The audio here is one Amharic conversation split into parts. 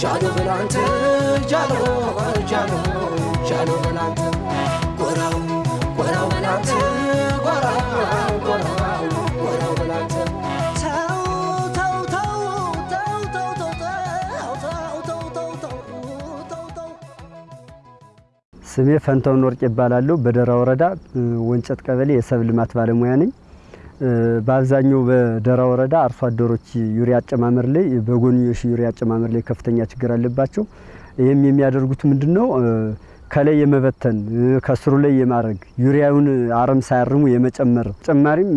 ጃኖ በላንተ ጃኖ ጃኖ ጃኖ በላንተ ጎራው ጎራው በላንተ ጎራው ስሜ ፈንታውን ወርቅ ይባላለሁ። በደራ ወረዳ ወንጨት ቀበሌ የሰብ ልማት ባለሙያ ነኝ። በአብዛኛው በደራ ወረዳ አርሶ አደሮች ዩሪያ አጨማመር ላይ በጎንዮሽ ዩሪያ አጨማመር ላይ ከፍተኛ ችግር አለባቸው። ይህም የሚያደርጉት ምንድን ነው? ከላይ የመበተን ከስሩ ላይ የማድረግ ዩሪያውን አረም ሳያርሙ የመጨመር ተጨማሪም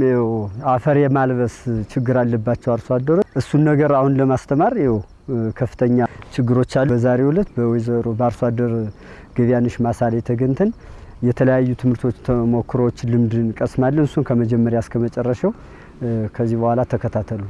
አፈር የማልበስ ችግር አለባቸው አርሶ አደሮች። እሱን ነገር አሁን ለማስተማር ይኸው ከፍተኛ ችግሮች አሉ። በዛሬው ዕለት በወይዘሮ በአርሶ አደር ገቢያነሽ ማሳ ተገኝተን የተለያዩ ትምህርቶች፣ ተሞክሮዎች፣ ልምድ እንቀስማለን። እሱን ከመጀመሪያ እስከ መጨረሻው ከዚህ በኋላ ተከታተሉ።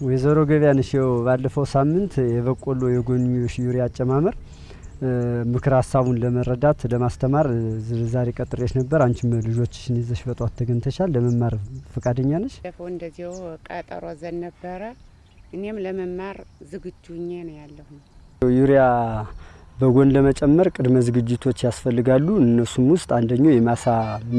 ወይዘሮ ገቢያነሽ ይኸው ባለፈው ሳምንት የበቆሎ የጎንዮሽ ዩሪያ አጨማመር ምክር ሀሳቡን ለመረዳት ለማስተማር ዛሬ ቀጥሬሽ ነበር። አንቺም ልጆችሽን ይዘሽ በጧት ተገኝተሻል። ለመማር ፈቃደኛ ነሽ? ባለፈው እንደዚሁ ቀጠሮ ዘን ነበረ። እኔም ለመማር ዝግጁ ኜ ነው ያለሁ። ዩሪያ በጎን ለመጨመር ቅድመ ዝግጅቶች ያስፈልጋሉ። እነሱም ውስጥ አንደኛው የማሳ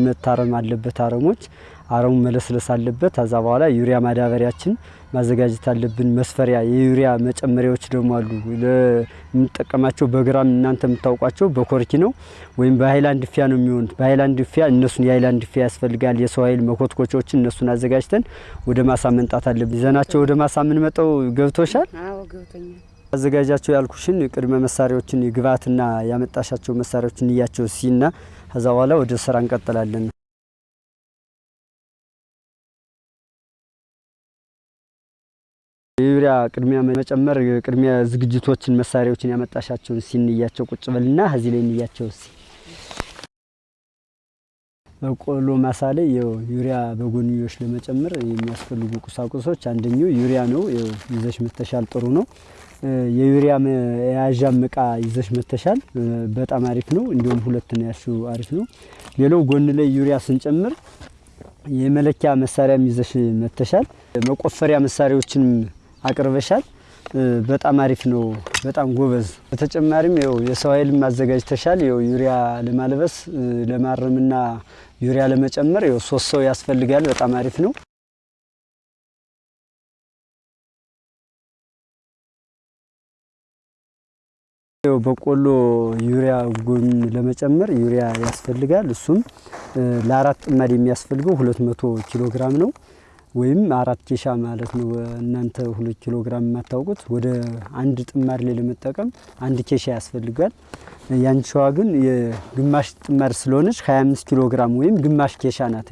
መታረም አለበት። አረሞች አረሙ መለስለስ አለበት። ከዛ በኋላ ዩሪያ ማዳበሪያችን ማዘጋጀት አለብን። መስፈሪያ የዩሪያ መጨመሪያዎች ደግሞ አሉ። ለምንጠቀማቸው በግራም እናንተ የምታውቋቸው በኮርኪ ነው ወይም በሀይላንድ ፊያ ነው የሚሆኑት። በሀይላንድ ፊያ እነሱን የሀይላንድ ፊያ ያስፈልጋል። የሰው ኃይል መኮትኮቾችን እነሱን አዘጋጅተን ወደ ማሳ መንጣት አለብን። ይዘናቸው ወደ ማሳ የምንመጣው ገብቶሻል? አዎ ገብቶኛል። አዘጋጃቸው ያልኩሽን ቅድመ መሳሪያዎችን ግብአትና ያመጣሻቸው መሳሪያዎችን እያቸው ሲና ከዛ በኋላ ወደ ስራ እንቀጥላለን። የዩሪያ ቅድሚያ መጨመር ቅድሚያ ዝግጅቶችን መሳሪያዎችን ያመጣሻቸውን ሲንያቸው ቁጭ በልና ከዚህ ላይ እንያቸው ሲ በቆሎ ማሳ ላይ ያው ዩሪያ በጎንዮሽ ለመጨመር የሚያስፈልጉ ቁሳቁሶች አንደኛው ዩሪያ ነው። ያው ይዘሽ መተሻል ጥሩ ነው። የዩሪያ መያዣም እቃ ይዘሽ መተሻል በጣም አሪፍ ነው። እንዲሁም ሁለት ነው ያልሽው አሪፍ ነው። ሌላው ጎን ላይ ዩሪያ ስንጨምር የመለኪያ መሳሪያም ይዘሽ መተሻል። መቆፈሪያ መሳሪያዎችንም አቅርበሻል። በጣም አሪፍ ነው። በጣም ጎበዝ። በተጨማሪም ያው የሰው ኃይልም አዘጋጅተሻል። ያው ዩሪያ ለማልበስ ለማረምና ዩሪያ ለመጨመር ያው ሶስት ሰው ያስፈልጋል። በጣም አሪፍ ነው። በቆሎ ዩሪያ ጎን ለመጨመር ዩሪያ ያስፈልጋል። እሱም ለአራት ጥማድ የሚያስፈልገው ሁለት መቶ ኪሎ ግራም ነው ወይም አራት ኬሻ ማለት ነው። እናንተ ሁለት ኪሎ ግራም የማታውቁት ወደ አንድ ጥማድ ላይ ለመጠቀም አንድ ኬሻ ያስፈልጋል። ያንቺዋ ግን የግማሽ ጥማድ ስለሆነች 25 ኪሎ ግራም ወይም ግማሽ ኬሻ ናት።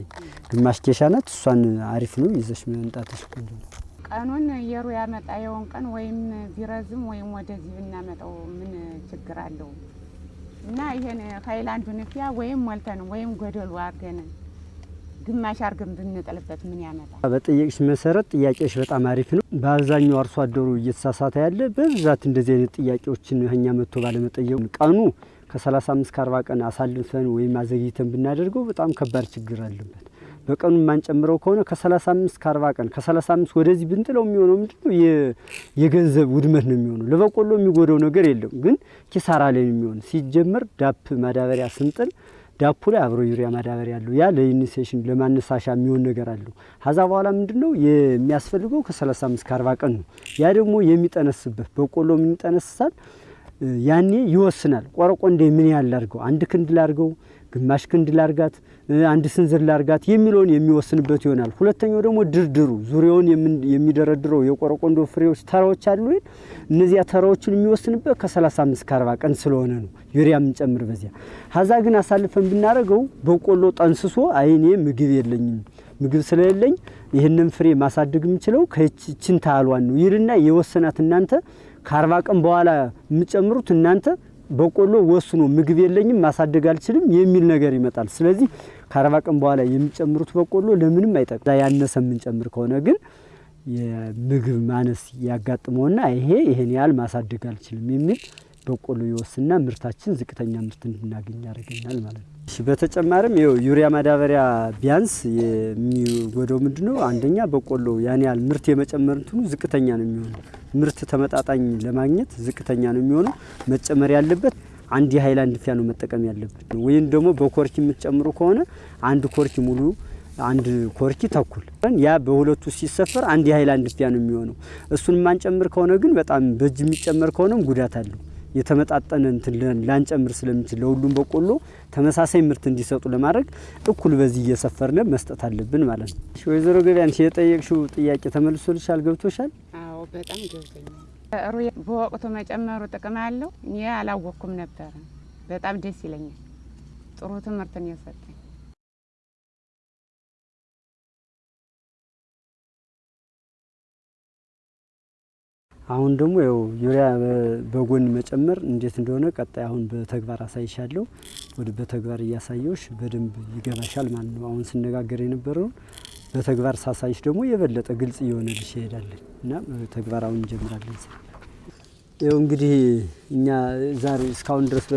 ግማሽ ኬሻ ናት። እሷን አሪፍ ነው ይዘሽ መምጣትሽ ቆንጆ ነው። ቀኑን የሩ ያመጣ የውን ቀን ወይም ቢረዝም ወይም ወደዚህ ብናመጣው ምን ችግር አለው? እና ይሄን ሀይላንዱን ፊያ ወይም ሞልተን ወይም ጎደሉ አድርገን ግማሽ አድርገን ብንጥልበት ምን ያመጣል? በጠየቅሽ መሰረት ጥያቄሽ በጣም አሪፍ ነው። በአብዛኛው አርሶ አደሩ እየተሳሳተ ያለ በብዛት እንደዚህ አይነት ጥያቄዎችን እኛ መጥቶ ባለመጠየቁ ቀኑ ከ35 እስከ 40 ቀን አሳልፈን ወይም አዘግይተን ብናደርገው በጣም ከባድ ችግር አለበት። በቀኑ የማንጨምረው ከሆነ ከ35 እስከ 40 ቀን ከ35 ወደዚህ ብንጥለው የሚሆነው ምንድነው? የገንዘብ ውድመት ነው የሚሆነው። ለበቆሎ የሚጎደው ነገር የለም፣ ግን ኪሳራ ላይ የሚሆን። ሲጀመር ዳፕ ማዳበሪያ ስንጥል ዳፑ ላይ አብሮ ዩሪያ ማዳበሪያ አለው። ያ ለኢኒሴሽን ለማነሳሻ የሚሆን ነገር አለው። ከዛ በኋላ ምንድነው የሚያስፈልገው ከ35 እስከ 40 ቀን ነው። ያ ደግሞ የሚጠነስበት በቆሎ ምን ይጠነስሳል? ያኔ ይወስናል። ቆረቆ እንደ ምን ያህል ላድርገው፣ አንድ ክንድ ላድርገው፣ ግማሽ ክንድ ላርጋት፣ አንድ ስንዝር ላርጋት የሚለውን የሚወስንበት ይሆናል። ሁለተኛው ደግሞ ድርድሩ ዙሪያውን የሚደረድረው የቆረቆንዶ ፍሬዎች ተራዎች አሉ። እነዚያ ተራዎችን የሚወስንበት ከ35 ከ40 ቀን ስለሆነ ነው ዩሪያ የምንጨምር በዚያ። ሀዛ ግን አሳልፈን ብናደርገው በቆሎ ጠንስሶ አይኔ ምግብ የለኝም ምግብ ስለሌለኝ ይህንን ፍሬ ማሳደግ የምችለው ከችን ታህሏን ነው ይልና የወሰናት እናንተ ከአርባ ቀን በኋላ የምጨምሩት እናንተ በቆሎ ወስኖ ምግብ የለኝም ማሳደግ አልችልም የሚል ነገር ይመጣል። ስለዚህ ከአርባ ቀን በኋላ የሚጨምሩት በቆሎ ለምንም አይጠቅም። ያነሰ የምንጨምር ከሆነ ግን የምግብ ማነስ ያጋጥመውና ይሄ ይሄን ያህል ማሳደግ አልችልም የሚል በቆሎ ይወስና ምርታችን ዝቅተኛ ምርት እንድናገኝ ያደርገናል ማለት ነው። በተጨማሪም ይኸው ዩሪያ ማዳበሪያ ቢያንስ የሚጎደው ምንድነው? አንደኛ በቆሎ ያን ያህል ምርት የመጨመር እንትኑ ዝቅተኛ ነው የሚሆነው። ምርት ተመጣጣኝ ለማግኘት ዝቅተኛ ነው የሚሆነው። መጨመር ያለበት አንድ የሀይላንድ ፊያ ነው መጠቀም ያለበት። ወይም ደግሞ በኮርኪ የምትጨምሩ ከሆነ አንድ ኮርኪ ሙሉ አንድ ኮርኪ ተኩል ያ በሁለቱ ሲሰፈር አንድ የሀይላንድ ፊያ ነው የሚሆነው። እሱን የማንጨምር ከሆነ ግን በጣም በእጅ የሚጨመር ከሆነም ጉዳት አለው። የተመጣጠነ እንትን ላንጨምር ስለምንችል ለሁሉም በቆሎ ተመሳሳይ ምርት እንዲሰጡ ለማድረግ እኩል በዚህ እየሰፈርነ መስጠት አለብን ማለት ነው። ወይዘሮ ገበያንሽ የጠየቅሽው ጥያቄ ተመልሶልሻል? ገብቶሻል? አዎ በጣም ገብቶኛል። ሩዝ በወቅቱ መጨመሩ ጥቅም አለው። እኔ አላወቅኩም ነበረ። በጣም ደስ ይለኛል። ጥሩ ትምህርትን የሰጠኝ አሁን ደግሞ ያው ዩሪያ በጎን መጨመር እንዴት እንደሆነ ቀጣይ አሁን በተግባር አሳይሻለሁ። ወደ በተግባር እያሳየውሽ በደንብ ይገባሻል ማለት ነው። አሁን ስነጋገር የነበረውን በተግባር ሳሳይሽ ደግሞ የበለጠ ግልጽ እየሆነልሽ ይሄዳለን እና ተግባር አሁን እንጀምራለን። ይኸው እንግዲህ እኛ ዛሬ እስካሁን ድረስ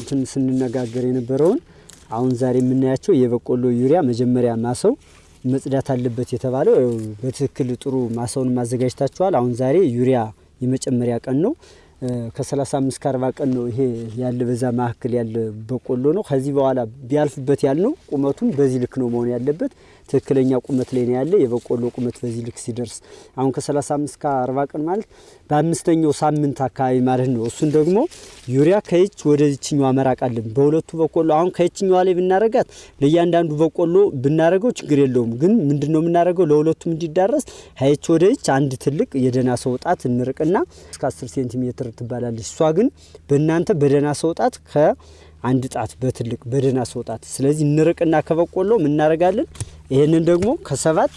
እንትን ስንነጋገር የነበረውን አሁን ዛሬ የምናያቸው የበቆሎ ዩሪያ መጀመሪያ ማሰው መጽዳት አለበት የተባለው በትክክል ጥሩ ማሳውን ማዘጋጅታችኋል። አሁን ዛሬ ዩሪያ የመጨመሪያ ቀን ነው። ከ35 ከ40 ቀን ነው ይሄ ያለ በዛ መካከል ያለ በቆሎ ነው። ከዚህ በኋላ ቢያልፍበት ያልነው ቁመቱን በዚህ ልክ ነው መሆን ያለበት። ትክክለኛ ቁመት ላይ ነው ያለ የበቆሎ ቁመት በዚህ ልክ ሲደርስ አሁን ከ35 ከ40 ቀን ማለት በአምስተኛው ሳምንት አካባቢ ማለት ነው። እሱን ደግሞ ዩሪያ ከይች ወደ ይችኛዋ መራቅ አለብን። በሁለቱ በቆሎ አሁን ከይችኛዋ ላይ ብናረጋት ለእያንዳንዱ በቆሎ ብናረገው ችግር የለውም። ግን ምንድን ነው የምናደርገው ለሁለቱም እንዲዳረስ ሀይች ወደ ይች አንድ ትልቅ የደህና ሰው ጣት እንርቅና እስከ 10 ሴንቲሜትር ትባላለች። እሷ ግን በእናንተ በደህና ሰው ጣት ከአንድ ጣት በትልቅ በደህና ሰው ጣት ስለዚህ እንርቅና ከበቆሎ ምናረጋለን ይህንን ደግሞ ከሰባት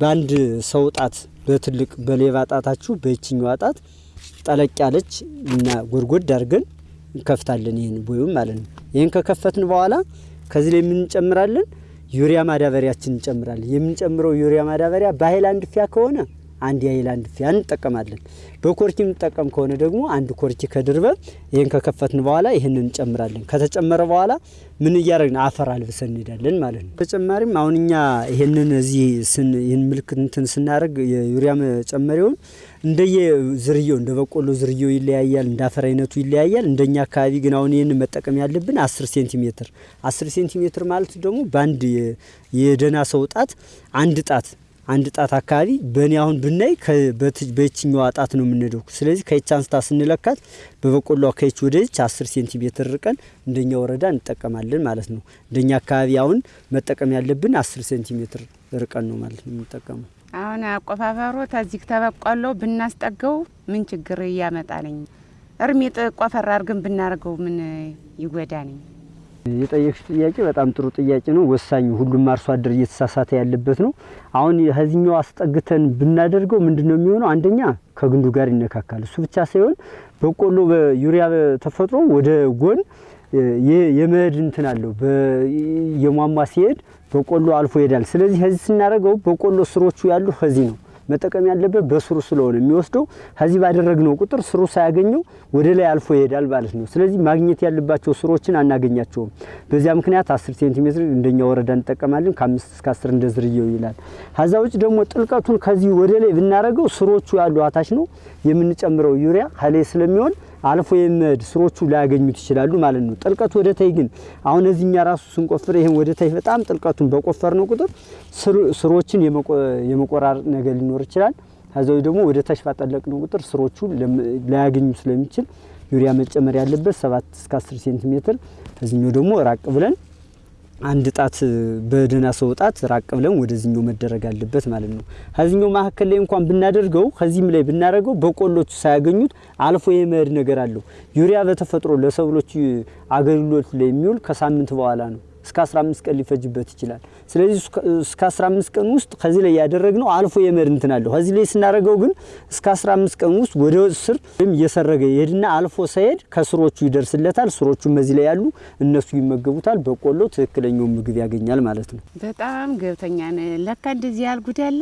በአንድ ሰው ጣት በትልቅ በሌባ ጣታችሁ በይችኛዋ ጣት ጠለቅ ያለች እና ጎድጎድ አድርገን እንከፍታለን። ይህን ቦዩም ማለት ነው። ይህን ከከፈትን በኋላ ከዚህ ላይ የምንጨምራለን ዩሪያ ማዳበሪያችን እንጨምራለን። የምንጨምረው ዩሪያ ማዳበሪያ በሀይላንድ ፊያ ከሆነ አንድ የሀይላንድ ፊያ እንጠቀማለን። በኮርኪ የምንጠቀም ከሆነ ደግሞ አንድ ኮርኪ ከድርበ ይህን ከከፈትን በኋላ ይህን እንጨምራለን። ከተጨመረ በኋላ ምን እያደረግን አፈር አልብሰን እንሄዳለን ማለት ነው። ተጨማሪም አሁን እኛ ይህንን እዚህ ይህን ምልክት እንትን ስናደርግ የዩሪያ መጨመሪያውን እንደየ ዝርያው እንደ በቆሎ ዝርያው ይለያያል፣ እንደ አፈር አይነቱ ይለያያል። እንደኛ አካባቢ ግን አሁን ይህን መጠቀም ያለብን አስር ሴንቲሜትር አስር ሴንቲሜትር ማለት ደግሞ በአንድ የደህና ሰው ጣት አንድ ጣት አንድ ጣት አካባቢ በእኔ አሁን ብናይ በየትኛዋ ጣት ነው የምንሄደው። ስለዚህ ከይች አንስታ ስንለካት በበቆሎ ከይች ወደ ይች አስር ሴንቲሜትር ርቀን እንደኛ ወረዳ እንጠቀማለን ማለት ነው። እንደኛ አካባቢ አሁን መጠቀም ያለብን አስር ሴንቲሜትር ርቀን ነው ማለት ነው የምንጠቀመው። አሁን አቆፋፈሩ ተዚህ ተበቆሎ ብናስጠገው ምን ችግር እያመጣልኝ? እርሚጥ ቆፈር አድርገን ብናደርገው ምን ይጎዳልኝ? የጠየቅሽ ጥያቄ በጣም ጥሩ ጥያቄ ነው። ወሳኝ ሁሉም አርሶ አደር እየተሳሳተ ያለበት ነው። አሁን ከዚህኛው አስጠግተን ብናደርገው ምንድን ነው የሚሆነው? አንደኛ ከግንዱ ጋር ይነካካል። እሱ ብቻ ሳይሆን በቆሎ በዩሪያ ተፈጥሮ ወደ ጎን የመሄድ እንትን አለው። የሟሟ ሲሄድ በቆሎ አልፎ ይሄዳል። ስለዚህ ከዚህ ስናደርገው በቆሎ ስሮቹ ያሉ ከዚህ ነው መጠቀም ያለበት በስሩ ስለሆነ የሚወስደው ከዚህ ባደረግነው ቁጥር ስሩ ሳያገኘው ወደ ላይ አልፎ ይሄዳል ማለት ነው። ስለዚህ ማግኘት ያለባቸው ስሮችን አናገኛቸውም። በዚያ ምክንያት 10 ሴንቲሜትር እንደኛ ወረዳ እንጠቀማለን። ከአምስት እስከ 10 እንደ ዝርያው ይላል። ከዛ ውጭ ደግሞ ጥልቀቱን ከዚህ ወደ ላይ ብናደርገው ስሮቹ ያሉ እታች ነው የምንጨምረው ዩሪያ ከላይ ስለሚሆን አልፎ የመሄድ ስሮቹ ላያገኙት ይችላሉ ማለት ነው። ጥልቀቱ ወደ ታይ ግን አሁን እዚህኛ ራሱ ስንቆፍር ይሄን ወደ ታይ በጣም ጥልቀቱን በቆፈርነው ቁጥር ስሮችን የመቆራረጥ ነገር ሊኖር ይችላል። ከዛው ደግሞ ወደ ታች ባጠለቅነው ቁጥር ስሮቹ ላያገኙ ስለሚችል ዩሪያ መጨመር ያለበት ሰባት እስከ አስር ሴንቲሜትር ከዚህኛው ደግሞ ራቅ ብለን አንድ ጣት በደህና ሰው ጣት ራቅ ብለን ወደዚህኛው መደረግ አለበት ማለት ነው። ከዚህኛው መካከል ላይ እንኳን ብናደርገው ከዚህም ላይ ብናደርገው በቆሎቹ ሳያገኙት አልፎ የመሄድ ነገር አለው። ዩሪያ በተፈጥሮ ለሰብሎች አገልግሎት ላይ የሚውል ከሳምንት በኋላ ነው። እስከ 15 ቀን ሊፈጅበት ይችላል። ስለዚህ እስከ 15 ቀን ውስጥ ከዚህ ላይ ያደረግነው አልፎ የመሄድ እንትን አለው። ከዚህ ላይ ስናደርገው ግን እስከ 15 ቀን ውስጥ ወደ ስር ወይም እየሰረገ ይሄድና አልፎ ሳይሄድ ከስሮቹ ይደርስለታል። ስሮቹም በዚህ ላይ ያሉ እነሱ ይመገቡታል። በቆሎ ትክክለኛውን ምግብ ያገኛል ማለት ነው። በጣም ገብተኛ ለካ እንደዚህ ያልጉድ ያለ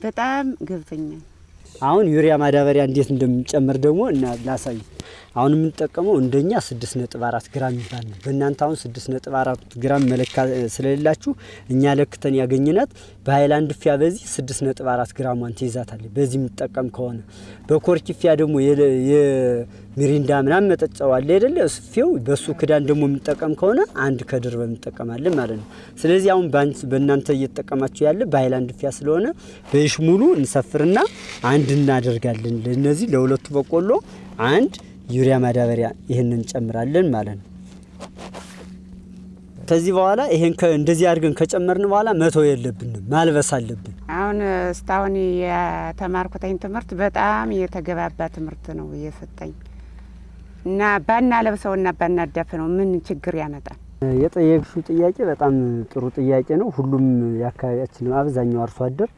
በጣም ገብተኛ አሁን ዩሪያ ማዳበሪያ እንዴት እንደምንጨምር ደግሞ እና ላሳይ። አሁን የምንጠቀመው እንደኛ 6.4 ግራም ይባል ነው። በእናንተ አሁን 6.4 ግራም መለካ ስለሌላችሁ እኛ ለክተን ያገኝናት በሀይላንድ ፊያ በዚህ 6.4 ግራሟን ትይዛታለች። በዚህ የምንጠቀም ከሆነ በኮርኪ ፊያ ደግሞ የሚሪንዳ ምናምን መጠጫው አይደለ? ፊው በሱ ክዳን ደግሞ የምንጠቀም ከሆነ አንድ ከድር እንጠቀማለን ማለት ነው። ስለዚህ አሁን በእናንተ እየተጠቀማችሁ ያለ በሀይላንድ ፊያ ስለሆነ በይሽ ሙሉ እንሰፍርና አንድ እናደርጋለን። ለነዚህ ለሁለቱ በቆሎ አንድ ዩሪያ ማዳበሪያ ይህንን እንጨምራለን ማለት ነው። ከዚህ በኋላ ይሄን እንደዚህ አድርገን ከጨመርን በኋላ መተው የለብንም ማልበስ አለብን። አሁን እስካሁን የተማርኩተኝ ትምህርት በጣም የተገባባ ትምህርት ነው እየሰጠኝ እና ባና ለብሰውና ባናዳፍነው ምን ችግር ያመጣል? የጠየቅሽው ጥያቄ በጣም ጥሩ ጥያቄ ነው። ሁሉም የአካባቢያችን አብዛኛው አርሶ አደር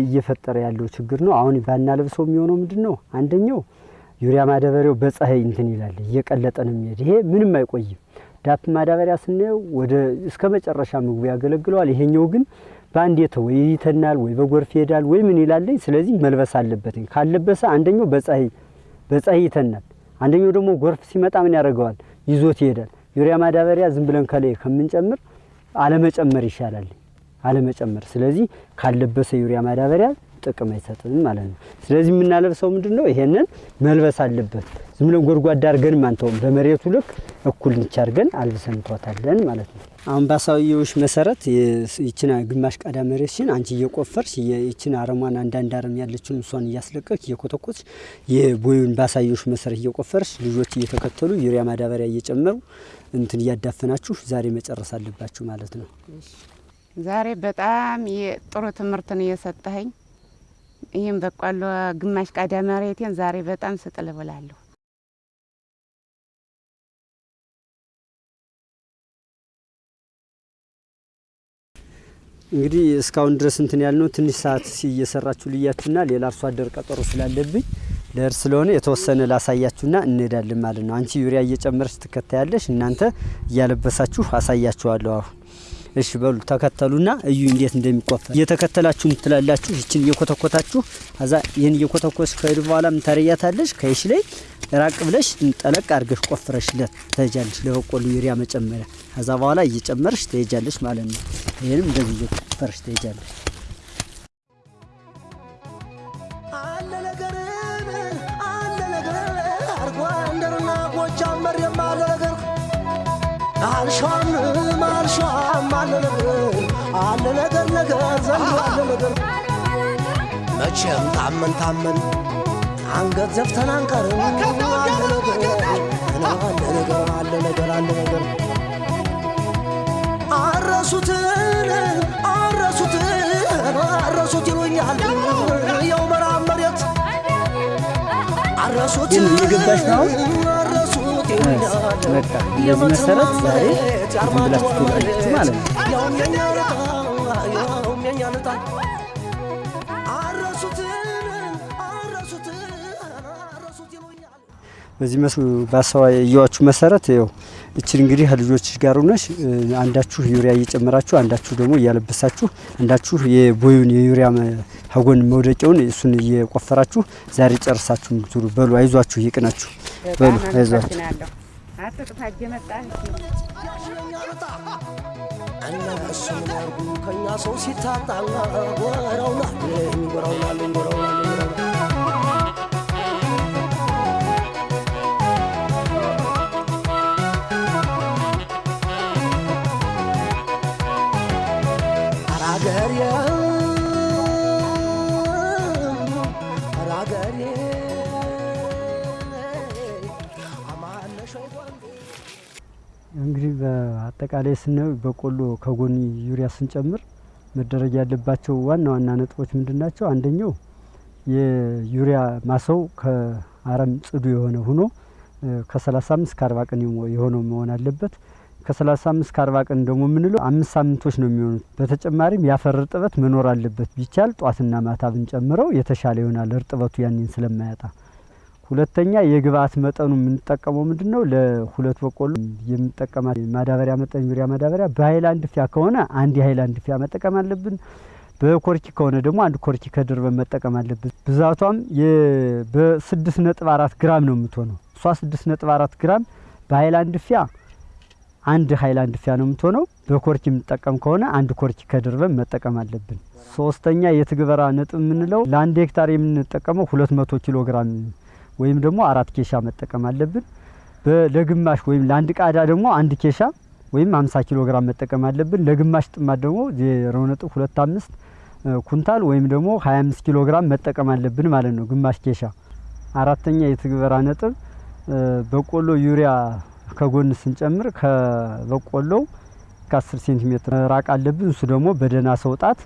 እየፈጠረ ያለው ችግር ነው። አሁን ባና ለብሰው የሚሆነው ምንድን ነው? አንደኛው ዩሪያ ማዳበሪያው በፀሐይ እንትን ይላል፣ እየቀለጠ ነው የሚሄድ። ይሄ ምንም አይቆይም። ዳፕ ማዳበሪያ ስናየው ወደ እስከ መጨረሻ ምግቡ ያገለግለዋል። ይሄኛው ግን በአንድ የተው ወይ ይተናል ወይ በጎርፍ ይሄዳል ወይ ምን ይላለኝ። ስለዚህ መልበስ አለበት። ካለበሰ አንደኛው በፀሐይ በፀሐይ ይተናል፣ አንደኛው ደግሞ ጎርፍ ሲመጣ ምን ያደርገዋል? ይዞት ይሄዳል። ዩሪያ ማዳበሪያ ዝም ብለን ከላይ ከምንጨምር አለመጨመር ይሻላል፣ አለመጨመር። ስለዚህ ካለበሰ ዩሪያ ማዳበሪያ ጥቅም አይሰጥም ማለት ነው። ስለዚህ የምናለብሰው ምንድን ነው? ይሄንን መልበስ አለበት። ዝም ብለን ጎድጓዳ አድርገን ማንተውም በመሬቱ ልክ እኩል ንቻ አድርገን አልብሰን እንተዋታለን ማለት ነው። አሁን ባሳየሁሽ መሰረት ይችን ግማሽ ቃዳ መሬትሽን አንቺ እየቆፈርሽ ይችን አረሟን አንዳንድ አረም ያለችውን እሷን እያስለቀቅ እየኮተኮች የቦዩን ባሳየሁሽ መሰረት እየቆፈርሽ ልጆች እየተከተሉ ዩሪያ ማዳበሪያ እየጨመሩ እንትን እያዳፈናችሁ ዛሬ መጨረስ አለባችሁ ማለት ነው። ዛሬ በጣም ጥሩ ትምህርት ነው የሰጠኸኝ። ይህም በቆሎ ግማሽ ቃዳ መሬቴን ዛሬ በጣም ስጥል ብላለሁ። እንግዲህ እስካሁን ድረስ እንትን ያልነው ትንሽ ሰዓት እየሰራችሁ ልያችሁና ሌላ አርሶ አደር ቀጠሮ ስላለብኝ ለእርስ ስለሆነ የተወሰነ ላሳያችሁና እንሄዳለን ማለት ነው። አንቺ ዩሪያ እየጨመረች ትከታያለሽ፣ እናንተ እያለበሳችሁ አሳያችኋለሁ አሁን እሺ በሉ ተከተሉና እዩ እንዴት እንደሚቆፈር እየተከተላችሁ ትላላችሁ። ይችን እየኮተኮታችሁ ከዛ ይህን እየኮተኮች ከሄዱ በኋላ ምን ታረያታለሽ? ከይሽ ላይ ራቅ ብለሽ ጠለቅ አድርገሽ ቆፍረሽለት ትሄጃለሽ። ለበቆሉ ዩሪያ መጨመሪያ ከዛ በኋላ እየጨመርሽ ትሄጃለሽ ማለት ነው። ይህንም እንደዚህ እየቆፈረሽ ትሄጃለሽ። አለ ነገር አለ ነገር አለ ነገር ነገር ዘንድሮ አለ ነገር መቼም ታመን ታመን አንገት ዘፍተን አንቀርም። አለ ነገር አለ ነገር አለ ነገር አለ ነገር አረሱትን አረሱትን አረሱት ይሉኛል የው መራብ መሬት አረሱት እየገባሽ ነው በቃ እንደዚህ መሰረት ዛሬ ብላችሁ ትወጣላችሁ ማለት ነው። በዚህ ባሳየኋችሁ መሰረት ይኸው እችን እንግዲህ ከልጆች ጋር ሆነሽ አንዳችሁ ዩሪያ እየጨመራችሁ አንዳችሁ ደግሞ እያለበሳችሁ አንዳችሁ የቦዩን የዩሪያ ከጎን መውደቂያውን እሱን እየቆፈራችሁ ዛሬ ጨርሳችሁ ምትሉ በሉ። አይዟችሁ፣ ይቅናችሁ። በሉ አይዟችሁ። እነሱ ምን ያርጉ ከእኛ ሰው ሲታጣ አጠቃላይ ስናየው በቆሎ ከጎን ዩሪያ ስንጨምር መደረግ ያለባቸው ዋና ዋና ነጥቦች ምንድን ናቸው? አንደኛው የዩሪያ ማሳው ከአረም ጽዱ የሆነ ሆኖ ከ35 እስከ 40 ቀን የሆነው መሆን አለበት። ከ35 እስከ 40 ቀን ደግሞ የምንለው አምስት ሳምንቶች ነው የሚሆኑት። በተጨማሪም የአፈር እርጥበት መኖር አለበት። ቢቻል ጧትና ማታ ብንጨምረው የተሻለ ይሆናል፣ እርጥበቱ ያንን ስለማያጣ። ሁለተኛ የግብአት መጠኑ የምንጠቀመው ምንድን ነው? ለሁለት በቆሎ የምንጠቀማት ማዳበሪያ መጠን ዩሪያ ማዳበሪያ በሀይላንድ ፊያ ከሆነ አንድ የሀይላንድ ፊያ መጠቀም አለብን። በኮርኪ ከሆነ ደግሞ አንድ ኮርኪ ከድርበን መጠቀም አለብን። ብዛቷም በስድስት ነጥብ አራት ግራም ነው የምትሆነው። እሷ ስድስት ነጥብ አራት ግራም በሀይላንድ ፊያ አንድ ሀይላንድ ፊያ ነው የምትሆነው። በኮርኪ የምንጠቀም ከሆነ አንድ ኮርኪ ከድርበን መጠቀም አለብን። ሶስተኛ የትግበራ ነጥብ የምንለው ለአንድ ሄክታር የምንጠቀመው ሁለት መቶ ኪሎ ግራም ወይም ደግሞ አራት ኬሻ መጠቀም አለብን። ለግማሽ ወይም ለአንድ ቃዳ ደግሞ አንድ ኬሻ ወይም አምሳ ኪሎ ግራም መጠቀም አለብን። ለግማሽ ጥማት ደግሞ ዜሮ ነጥብ ሁለት አምስት ኩንታል ወይም ደግሞ ሀያ አምስት ኪሎ ግራም መጠቀም አለብን ማለት ነው፣ ግማሽ ኬሻ። አራተኛ የትግበራ ነጥብ በቆሎ ዩሪያ ከጎን ስንጨምር ከበቆሎው ከአስር ሴንቲሜትር ራቅ አለብን። እሱ ደግሞ በደህና ሰው ጣት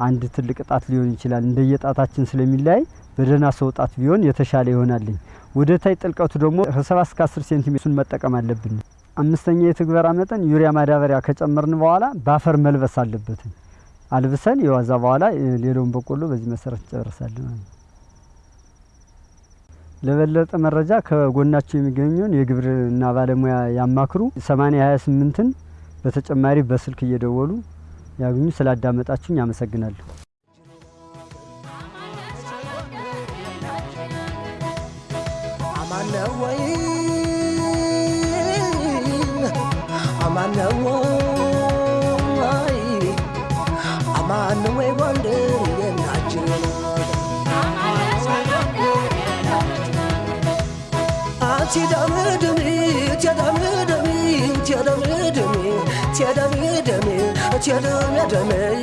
አንድ ትልቅ ጣት ሊሆን ይችላል። እንደየጣታችን ስለሚለያይ በደህና ሰው ጣት ቢሆን የተሻለ ይሆናልኝ። ወደ ታይ ጥልቀቱ ደግሞ ከሰባት እስከ አስር ሴንቲሜትሩን መጠቀም አለብን። አምስተኛ የትግበራ መጠን ዩሪያ ማዳበሪያ ከጨመርን በኋላ በአፈር መልበስ አለበት። አልብሰን የዋዛ በኋላ ሌላውን በቆሎ በዚህ መሰረት እንጨርሳለን። ለበለጠ መረጃ ከጎናቸው የሚገኘውን የግብርና ባለሙያ ያማክሩ። ሰማኒያ ሀያ ስምንትን በተጨማሪ በስልክ እየደወሉ ያግኙ። ስላዳመጣችሁኝ አመሰግናለሁ። أمان وين أمان وين أمان وين وندري ناجر تدم دمي تدم دمي تدم دمي تدم دمي تدم دمي